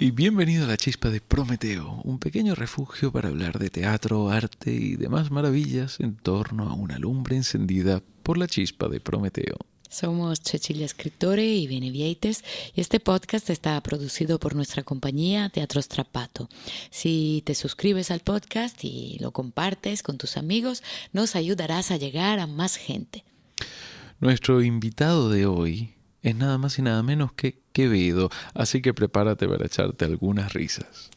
Y bienvenido a la chispa de Prometeo, un pequeño refugio para hablar de teatro, arte y demás maravillas en torno a una lumbre encendida por la chispa de Prometeo. Somos Cecilia Escritore y Benevieites y este podcast está producido por nuestra compañía Teatro Strapato. Si te suscribes al podcast y lo compartes con tus amigos, nos ayudarás a llegar a más gente. Nuestro invitado de hoy es nada más y nada menos que Quevedo, así que prepárate para echarte algunas risas.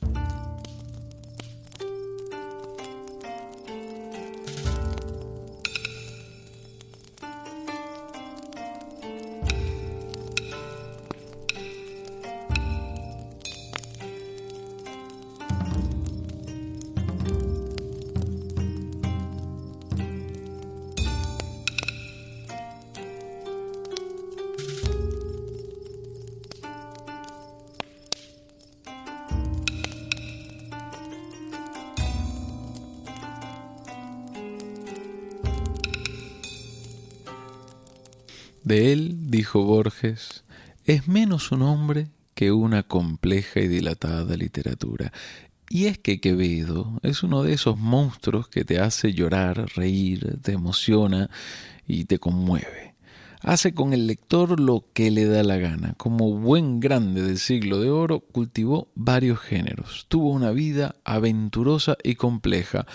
De él, dijo Borges, es menos un hombre que una compleja y dilatada literatura. Y es que Quevedo es uno de esos monstruos que te hace llorar, reír, te emociona y te conmueve. Hace con el lector lo que le da la gana. Como buen grande del siglo de oro, cultivó varios géneros. Tuvo una vida aventurosa y compleja.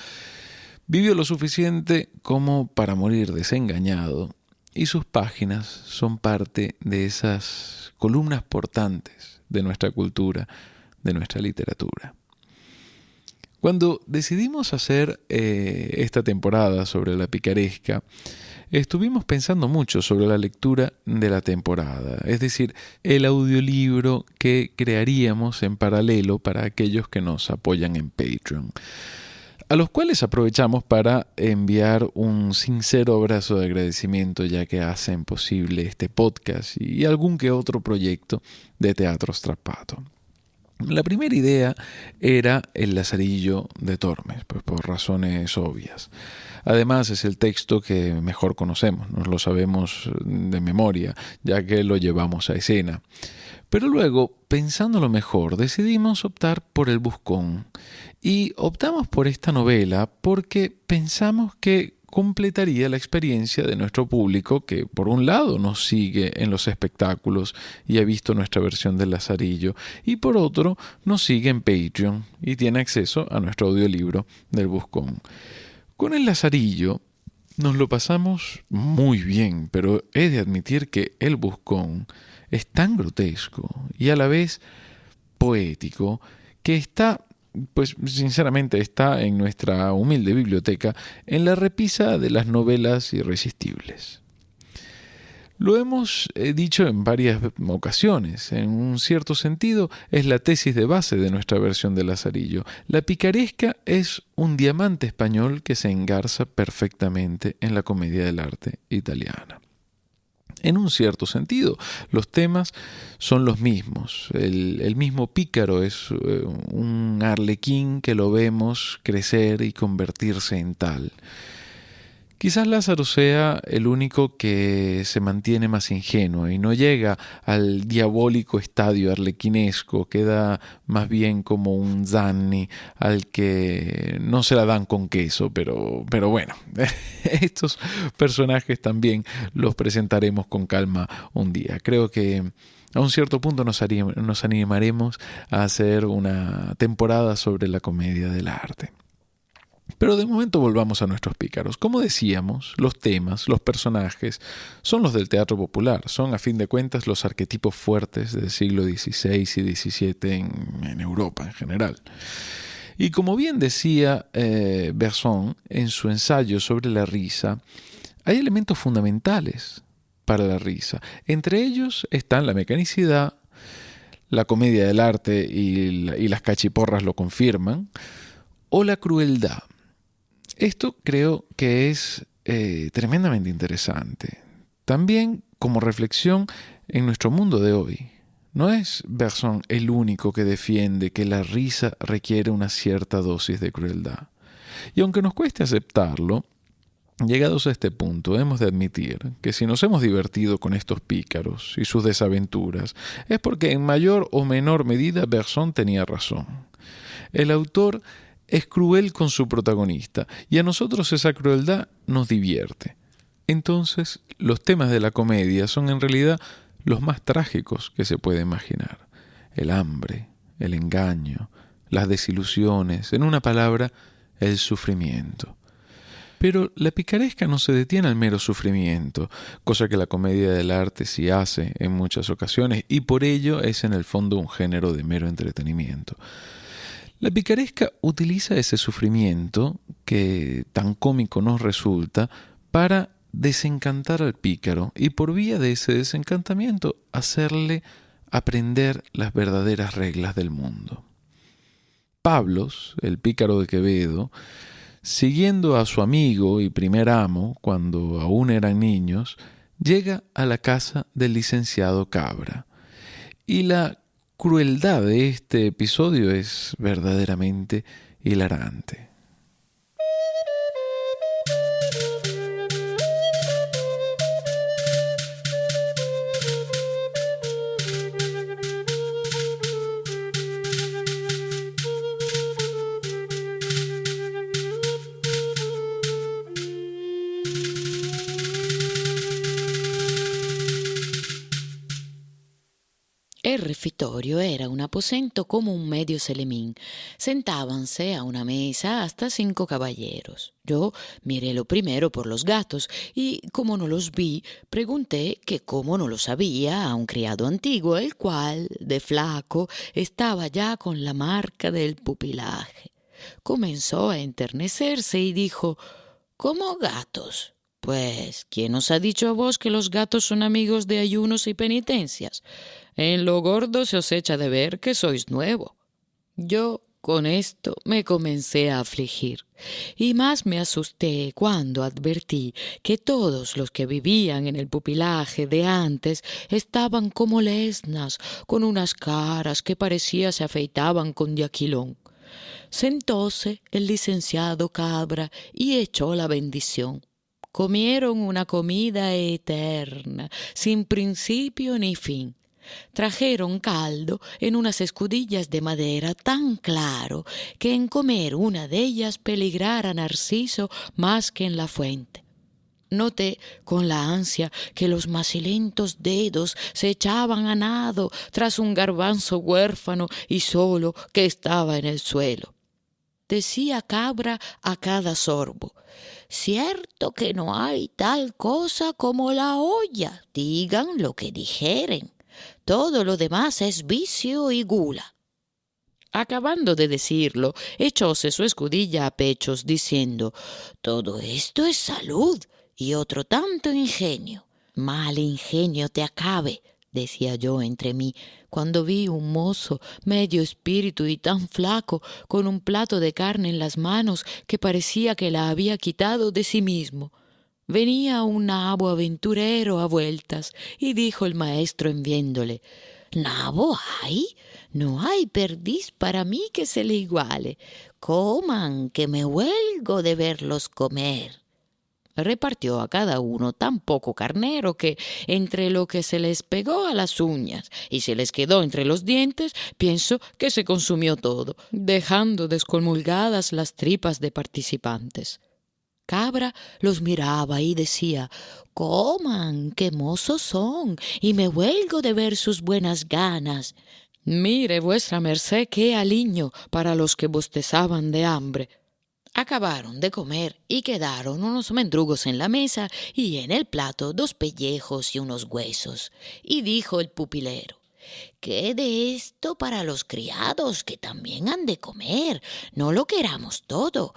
Vivió lo suficiente como para morir desengañado y sus páginas son parte de esas columnas portantes de nuestra cultura, de nuestra literatura. Cuando decidimos hacer eh, esta temporada sobre la picaresca, estuvimos pensando mucho sobre la lectura de la temporada, es decir, el audiolibro que crearíamos en paralelo para aquellos que nos apoyan en Patreon a los cuales aprovechamos para enviar un sincero abrazo de agradecimiento ya que hacen posible este podcast y algún que otro proyecto de Teatro Strapato. La primera idea era el Lazarillo de Tormes, pues por razones obvias. Además es el texto que mejor conocemos, nos lo sabemos de memoria, ya que lo llevamos a escena. Pero luego, pensándolo mejor, decidimos optar por el Buscón. Y optamos por esta novela porque pensamos que completaría la experiencia de nuestro público que por un lado nos sigue en los espectáculos y ha visto nuestra versión del Lazarillo y por otro nos sigue en Patreon y tiene acceso a nuestro audiolibro del Buscón. Con el Lazarillo nos lo pasamos muy bien, pero he de admitir que el Buscón es tan grotesco y a la vez poético que está, pues sinceramente está en nuestra humilde biblioteca en la repisa de las novelas irresistibles. Lo hemos eh, dicho en varias ocasiones. En un cierto sentido, es la tesis de base de nuestra versión de Lazarillo. La picaresca es un diamante español que se engarza perfectamente en la comedia del arte italiana en un cierto sentido. Los temas son los mismos. El, mismo pícaro es eh, un arlequín que lo vemos crecer y convertirse en tal. Quizás Lázaro sea el único que se mantiene más ingenuo y no llega al diabólico estadio arlequinesco, queda más bien como un Zanni al que no se la dan con queso, pero, pero bueno, estos personajes también los presentaremos con calma un día. Creo que a un cierto punto nos, nos animaremos a hacer una temporada sobre la comedia del arte. Pero de momento volvamos a nuestros pícaros. Como decíamos, los temas, los personajes, son los del teatro popular, son a fin de cuentas los arquetipos fuertes del siglo XVI y XVII en, Europa en general. Y como bien decía eh, Berson en su ensayo sobre la risa, hay elementos fundamentales para la risa. Entre ellos están la mecanicidad, la comedia del arte y, y las cachiporras lo confirman, o la crueldad. Esto creo que es eh, tremendamente interesante. También como reflexión en nuestro mundo de hoy. No es Berson el único que defiende que la risa requiere una cierta dosis de crueldad. Y aunque nos cueste aceptarlo, Llegados a este punto, hemos de admitir que si nos hemos divertido con estos pícaros y sus desaventuras, es porque en mayor o menor medida Bergson tenía razón. El autor es cruel con su protagonista y a nosotros esa crueldad nos divierte. Entonces, los temas de la comedia son en realidad los más trágicos que se puede imaginar. El hambre, el engaño, las desilusiones, en una palabra, el sufrimiento. Pero la picaresca no se detiene al mero sufrimiento, cosa que la comedia del arte sí hace en muchas ocasiones, y por ello es en el fondo un género de mero entretenimiento. La picaresca utiliza ese sufrimiento, que tan cómico nos resulta, para desencantar al pícaro y por vía de ese desencantamiento hacerle aprender las verdaderas reglas del mundo. Pablos, el pícaro de Quevedo, siguiendo a su amigo y primer amo cuando aún eran niños, llega a la casa del licenciado Cabra. Y la crueldad de este episodio es verdaderamente hilarante. Era un aposento como un medio selemín. Sentábanse a una mesa hasta cinco caballeros. Yo miré lo primero por los gatos y, como no los vi, pregunté que cómo no lo sabía a un criado antiguo, el cual, de flaco, estaba ya con la marca del pupilaje. Comenzó a enternecerse y dijo ¿Cómo gatos? Pues, ¿quién os ha dicho a vos que los gatos son amigos de ayunos y penitencias? En lo gordo se os echa de ver que sois nuevo. Yo con esto me comencé a afligir, y más me asusté cuando advertí que todos los que vivían en el pupilaje de antes estaban como lesnas, con unas caras que parecía se afeitaban con diaquilón. Sentóse el licenciado Cabra y echó la bendición. Comieron una comida eterna, sin principio ni fin trajeron caldo en unas escudillas de madera tan claro que en comer una de ellas peligrara Narciso más que en la fuente. Noté con la ansia que los macilentos dedos se echaban a nado tras un garbanzo huérfano y solo que estaba en el suelo. Decía Cabra a cada sorbo, cierto que no hay tal cosa como la olla, digan lo que dijeren. Todo lo demás es vicio y gula. Acabando de decirlo, echóse su escudilla a pechos, diciendo Todo esto es salud y otro tanto ingenio. Mal ingenio te acabe, decía yo entre mí, cuando vi un mozo medio espíritu y tan flaco, con un plato de carne en las manos que parecía que la había quitado de sí mismo. Venía un nabo aventurero a vueltas, y dijo el maestro en viéndole ¿Nabo hay? No hay perdiz para mí que se le iguale. Coman, que me huelgo de verlos comer. Repartió a cada uno tan poco carnero que, entre lo que se les pegó a las uñas y se les quedó entre los dientes, pienso que se consumió todo, dejando descomulgadas las tripas de participantes. Cabra los miraba y decía Coman, qué mozos son, y me huelgo de ver sus buenas ganas. Mire vuestra merced qué aliño para los que bostezaban de hambre. Acabaron de comer y quedaron unos mendrugos en la mesa y en el plato dos pellejos y unos huesos. Y dijo el pupilero ¿Qué de esto para los criados que también han de comer? No lo queramos todo.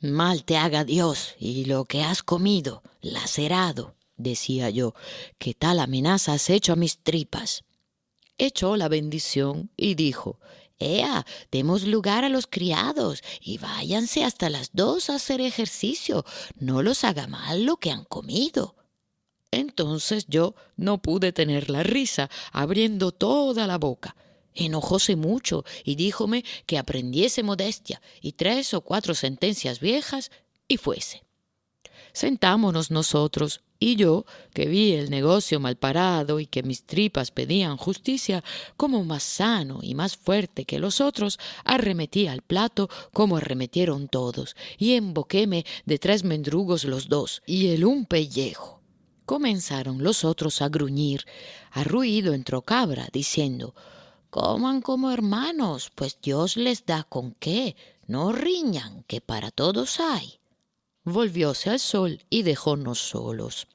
Mal te haga Dios y lo que has comido, lacerado, decía yo, que tal amenaza has hecho a mis tripas. Echó la bendición y dijo, Ea, demos lugar a los criados y váyanse hasta las dos a hacer ejercicio, no los haga mal lo que han comido. Entonces yo no pude tener la risa, abriendo toda la boca, Enojóse mucho y díjome que aprendiese modestia y tres o cuatro sentencias viejas y fuese. Sentámonos nosotros, y yo, que vi el negocio mal parado y que mis tripas pedían justicia, como más sano y más fuerte que los otros, arremetí al plato como arremetieron todos, y emboquéme de tres mendrugos los dos, y el un pellejo. Comenzaron los otros a gruñir. A ruido entró Cabra, diciendo Coman como hermanos, pues Dios les da con qué, no riñan, que para todos hay volvióse al sol y dejónos solos.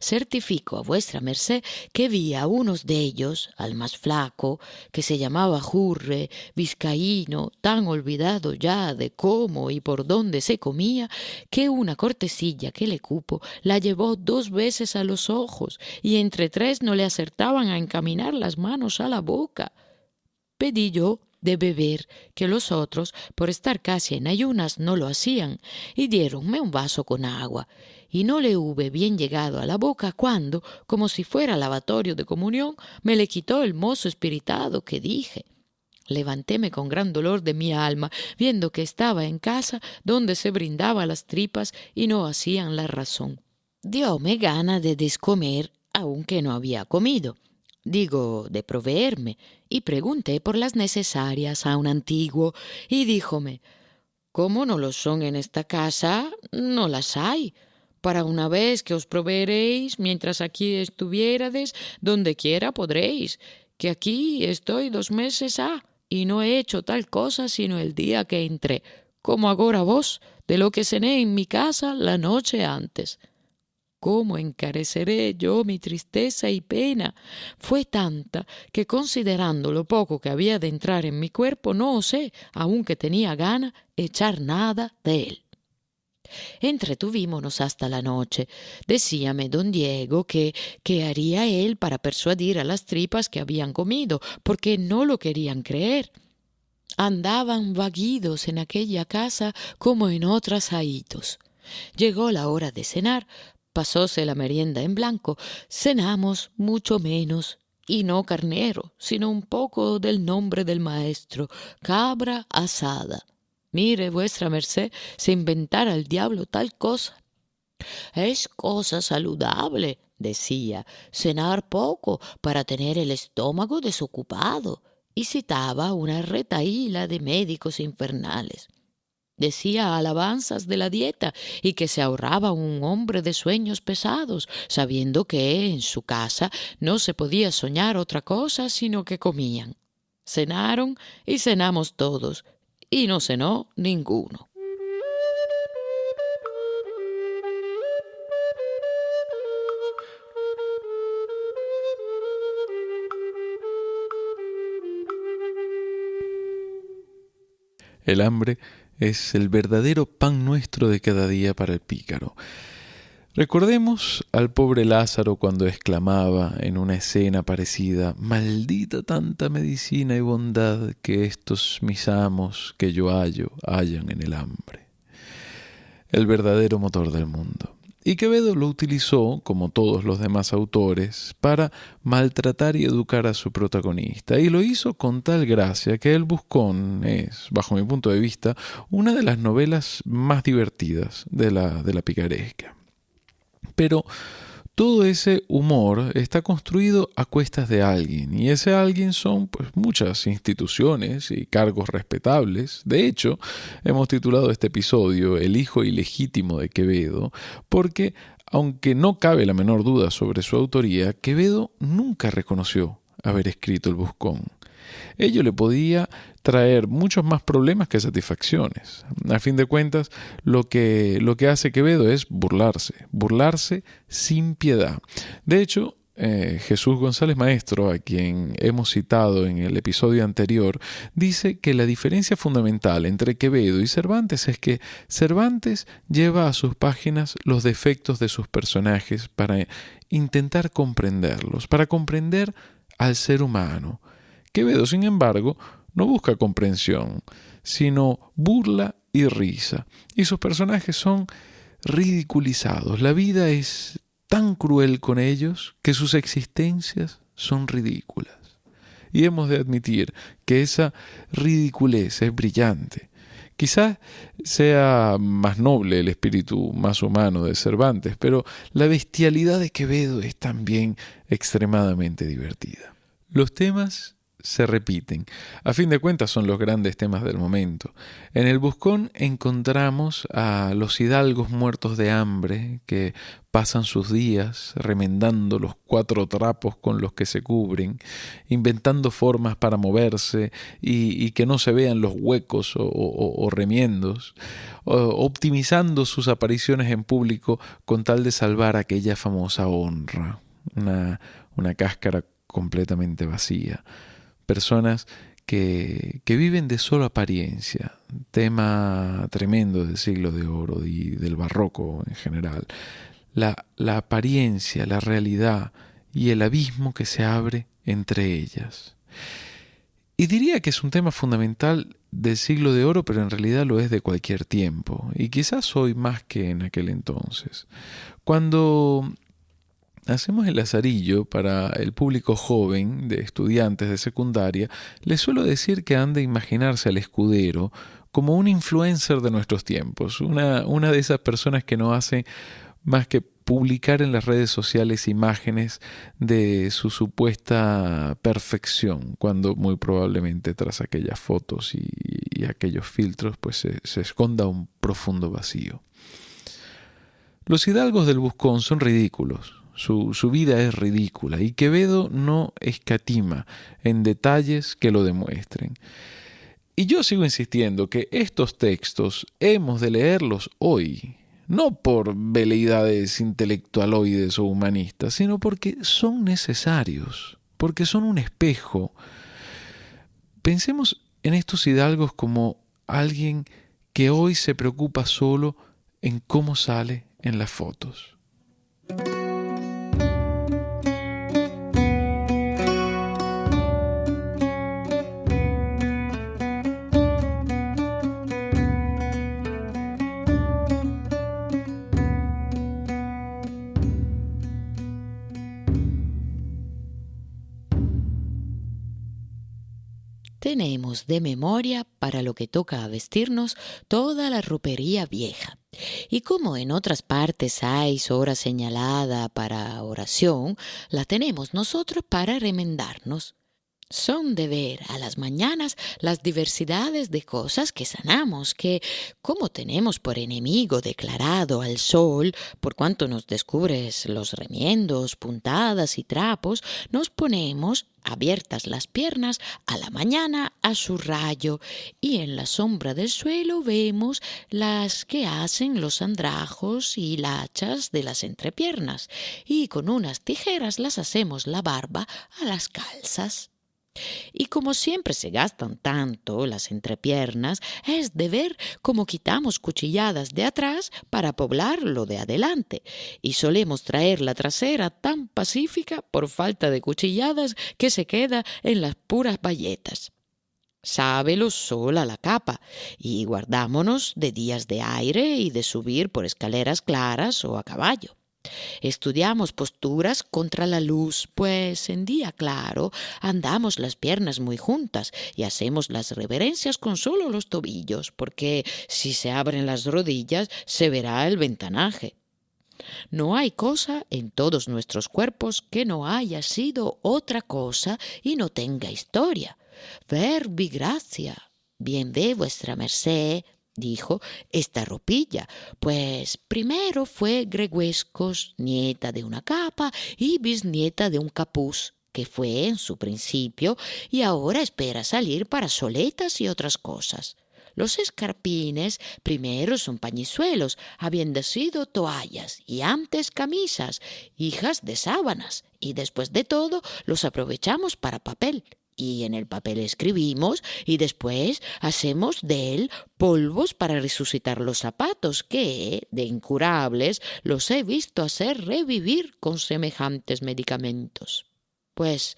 Certifico a vuestra merced que vi a unos de ellos, al más flaco, que se llamaba Jurre, vizcaíno, tan olvidado ya de cómo y por dónde se comía, que una cortesilla que le cupo la llevó dos veces a los ojos, y entre tres no le acertaban a encaminar las manos a la boca. Pedí yo de beber, que los otros, por estar casi en ayunas, no lo hacían, y diéronme un vaso con agua, y no le hube bien llegado a la boca cuando, como si fuera lavatorio de comunión, me le quitó el mozo espiritado que dije. Levantéme con gran dolor de mi alma, viendo que estaba en casa donde se brindaba las tripas y no hacían la razón. Dióme gana de descomer, aunque no había comido digo, de proveerme, y pregunté por las necesarias a un antiguo, y díjome, como no lo son en esta casa, no las hay. Para una vez que os proveeréis, mientras aquí estuviérades, donde quiera podréis, que aquí estoy dos meses ha, y no he hecho tal cosa sino el día que entré, como agora vos, de lo que cené en mi casa la noche antes. ¿Cómo encareceré yo mi tristeza y pena? Fue tanta que considerando lo poco que había de entrar en mi cuerpo, no osé, aunque tenía gana, echar nada de él. Entretuvímonos hasta la noche. Decíame don Diego que qué haría él para persuadir a las tripas que habían comido, porque no lo querían creer. Andaban vaguidos en aquella casa como en otras ahitos. Llegó la hora de cenar, pasóse la merienda en blanco, cenamos mucho menos, y no carnero, sino un poco del nombre del maestro, cabra asada. Mire vuestra merced, se inventara el diablo tal cosa. Es cosa saludable, decía, cenar poco para tener el estómago desocupado, y citaba una retaíla de médicos infernales. Decía alabanzas de la dieta y que se ahorraba un hombre de sueños pesados, sabiendo que en su casa no se podía soñar otra cosa sino que comían. Cenaron y cenamos todos, y no cenó ninguno. El hambre es el verdadero pan nuestro de cada día para el pícaro. Recordemos al pobre Lázaro cuando exclamaba en una escena parecida, Maldita tanta medicina y bondad que estos mis amos que yo hallo hallan en el hambre. El verdadero motor del mundo. Y Quevedo lo utilizó, como todos los demás autores, para maltratar y educar a su protagonista. Y lo hizo con tal gracia que El Buscón es, bajo mi punto de vista, una de las novelas más divertidas de la, de la picaresca. Pero todo ese humor está construido a cuestas de alguien y ese alguien son pues muchas instituciones y cargos respetables. De hecho, hemos titulado este episodio El hijo ilegítimo de Quevedo porque aunque no cabe la menor duda sobre su autoría, Quevedo nunca reconoció haber escrito el Buscón. Ello le podía traer muchos más problemas que satisfacciones. A fin de cuentas, lo que, lo que hace Quevedo es burlarse, burlarse sin piedad. De hecho, eh, Jesús González Maestro, a quien hemos citado en el episodio anterior, dice que la diferencia fundamental entre Quevedo y Cervantes es que Cervantes lleva a sus páginas los defectos de sus personajes para intentar comprenderlos, para comprender al ser humano. Quevedo, sin embargo, no busca comprensión, sino burla y risa. Y sus personajes son ridiculizados. La vida es tan cruel con ellos que sus existencias son ridículas. Y hemos de admitir que esa ridiculez es brillante, Quizás sea más noble el espíritu más humano de Cervantes, pero la bestialidad de Quevedo es también extremadamente divertida. Los temas se repiten. A fin de cuentas son los grandes temas del momento. En el Buscón encontramos a los hidalgos muertos de hambre que pasan sus días remendando los cuatro trapos con los que se cubren, inventando formas para moverse y, que no se vean los huecos o, remiendos, optimizando sus apariciones en público con tal de salvar aquella famosa honra, una, una cáscara completamente vacía personas que, viven de solo apariencia, tema tremendo del siglo de oro y del barroco en general, la, la apariencia, la realidad y el abismo que se abre entre ellas. Y diría que es un tema fundamental del siglo de oro, pero en realidad lo es de cualquier tiempo, y quizás hoy más que en aquel entonces. Cuando hacemos el lazarillo para el público joven de estudiantes de secundaria, les suelo decir que han de imaginarse al escudero como un influencer de nuestros tiempos, una, una de esas personas que no hace más que publicar en las redes sociales imágenes de su supuesta perfección, cuando muy probablemente tras aquellas fotos y, aquellos filtros pues se, se esconda un profundo vacío. Los hidalgos del Buscón son ridículos, su, vida es ridícula y Quevedo no escatima en detalles que lo demuestren. Y yo sigo insistiendo que estos textos hemos de leerlos hoy, no por veleidades intelectualoides o humanistas, sino porque son necesarios, porque son un espejo. Pensemos en estos hidalgos como alguien que hoy se preocupa solo en cómo sale en las fotos. Tenemos de memoria para lo que toca a vestirnos toda la ropería vieja. Y como en otras partes hay hora señalada para oración, la tenemos nosotros para remendarnos son de ver a las mañanas las diversidades de cosas que sanamos, que, como tenemos por enemigo declarado al sol, por cuanto nos descubres los remiendos, puntadas y trapos, nos ponemos abiertas las piernas a la mañana a su rayo y en la sombra del suelo vemos las que hacen los andrajos y lachas de las entrepiernas y con unas tijeras las hacemos la barba a las calzas. Y como siempre se gastan tanto las entrepiernas, es de ver cómo quitamos cuchilladas de atrás para poblar lo de adelante, y solemos traer la trasera tan pacífica por falta de cuchilladas que se queda en las puras bayetas. Sábelo sola la capa, y guardámonos de días de aire y de subir por escaleras claras o a caballo. Estudiamos posturas contra la luz, pues en día claro andamos las piernas muy juntas y hacemos las reverencias con solo los tobillos, porque si se abren las rodillas se verá el ventanaje. No hay cosa en todos nuestros cuerpos que no haya sido otra cosa y no tenga historia. Verbi gracia. Bien ve vuestra merced, dijo, esta ropilla, pues primero fue Greguescos, nieta de una capa y bisnieta de un capuz, que fue en su principio y ahora espera salir para soletas y otras cosas. Los escarpines primero son pañizuelos, habiendo sido toallas y antes camisas, hijas de sábanas, y después de todo los aprovechamos para papel y en el papel escribimos y después hacemos de él polvos para resucitar los zapatos que, de incurables, los he visto hacer revivir con semejantes medicamentos. Pues,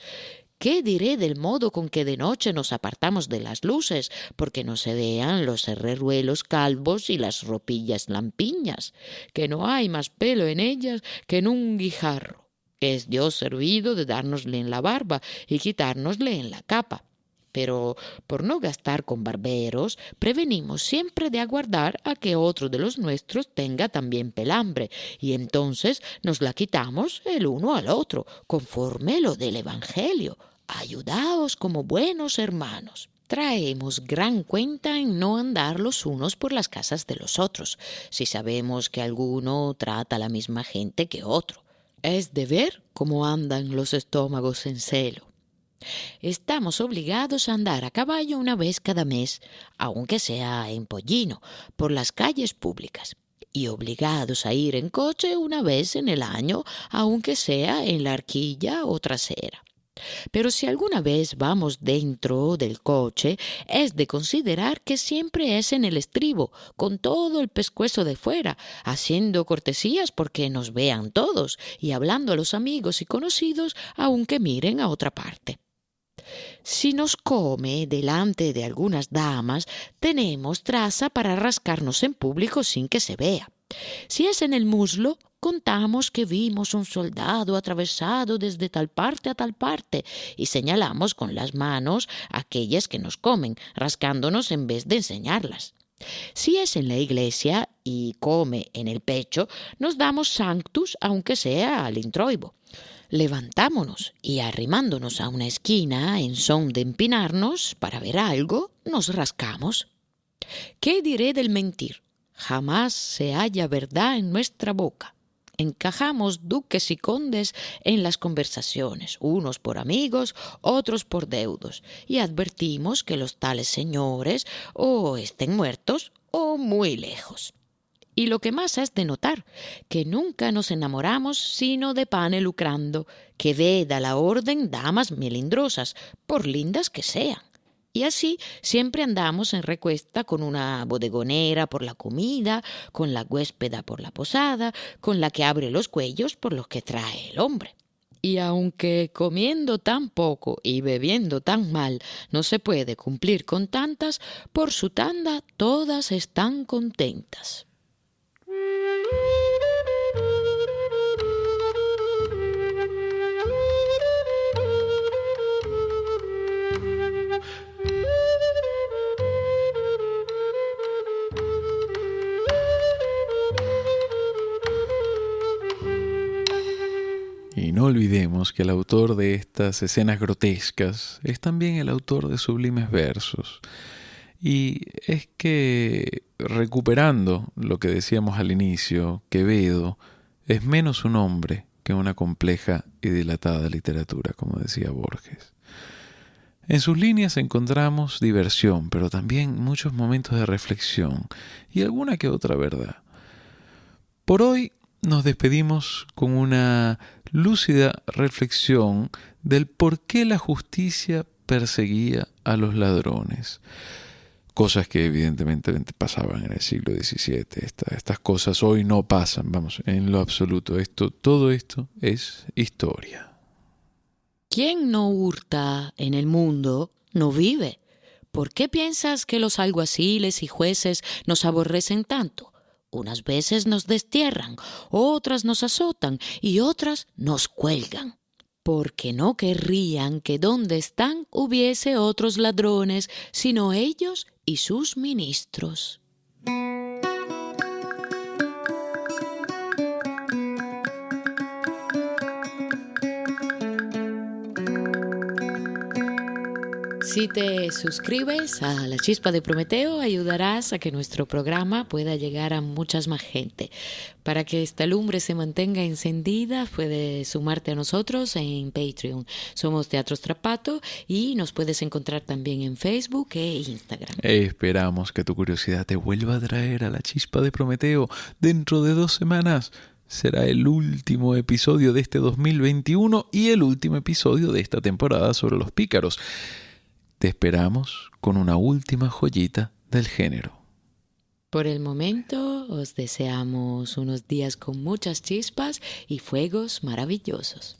¿qué diré del modo con que de noche nos apartamos de las luces, porque no se vean los herreruelos calvos y las ropillas lampiñas, que no hay más pelo en ellas que en un guijarro? Es Dios servido de dárnosle en la barba y quitárnosle en la capa. pero por no gastar con barberos, prevenimos siempre de aguardar a que otro de los nuestros tenga también pelambre, y entonces nos la quitamos el uno al otro, conforme lo del Evangelio. Ayudaos como buenos hermanos. Traemos gran cuenta en no andar los unos por las casas de los otros, si sabemos que alguno trata a la misma gente que otro. Es de ver cómo andan los estómagos en celo. Estamos obligados a andar a caballo una vez cada mes, aunque sea en pollino, por las calles públicas, y obligados a ir en coche una vez en el año, aunque sea en la arquilla o trasera. Pero si alguna vez vamos dentro del coche, es de considerar que siempre es en el estribo, con todo el pescuezo de fuera, haciendo cortesías porque nos vean todos y hablando a los amigos y conocidos aunque miren a otra parte. Si nos come delante de algunas damas, tenemos traza para rascarnos en público sin que se vea. Si es en el muslo, contamos que vimos un soldado atravesado desde tal parte a tal parte y señalamos con las manos aquellas que nos comen, rascándonos en vez de enseñarlas. Si es en la iglesia y come en el pecho, nos damos sanctus aunque sea al introibo. Levantámonos y arrimándonos a una esquina en son de empinarnos para ver algo, nos rascamos. ¿Qué diré del mentir? Jamás se halla verdad en nuestra boca. Encajamos duques y condes en las conversaciones, unos por amigos, otros por deudos, y advertimos que los tales señores o estén muertos o muy lejos. Y lo que más es de notar, que nunca nos enamoramos sino de pane lucrando, que veda la orden damas melindrosas, por lindas que sean. Y así siempre andamos en recuesta con una bodegonera por la comida, con la huéspeda por la posada, con la que abre los cuellos por los que trae el hombre. Y aunque comiendo tan poco y bebiendo tan mal no se puede cumplir con tantas, por su tanda todas están contentas. No olvidemos que el autor de estas escenas grotescas es también el autor de sublimes versos. Y es que, recuperando lo que decíamos al inicio, Quevedo es menos un hombre que una compleja y dilatada literatura, como decía Borges. En sus líneas encontramos diversión, pero también muchos momentos de reflexión y alguna que otra verdad. Por hoy nos despedimos con una lúcida reflexión del por qué la justicia perseguía a los ladrones. Cosas que evidentemente pasaban en el siglo XVII. estas cosas hoy no pasan, vamos, en lo absoluto. Esto, todo esto es historia. ¿Quién no hurta en el mundo no vive? ¿Por qué piensas que los alguaciles y jueces nos aborrecen tanto? Unas veces nos destierran, otras nos azotan y otras nos cuelgan, porque no querrían que donde están hubiese otros ladrones, sino ellos y sus ministros. Si te suscribes a La Chispa de Prometeo, ayudarás a que nuestro programa pueda llegar a muchas más gente. Para que esta lumbre se mantenga encendida, puedes sumarte a nosotros en Patreon. Somos Teatro Trapato y nos puedes encontrar también en Facebook e Instagram. Esperamos que tu curiosidad te vuelva a traer a La Chispa de Prometeo dentro de dos semanas será el último episodio de este 2021 y el último episodio de esta temporada sobre los pícaros. Te esperamos con una última joyita del género. Por el momento os deseamos unos días con muchas chispas y fuegos maravillosos.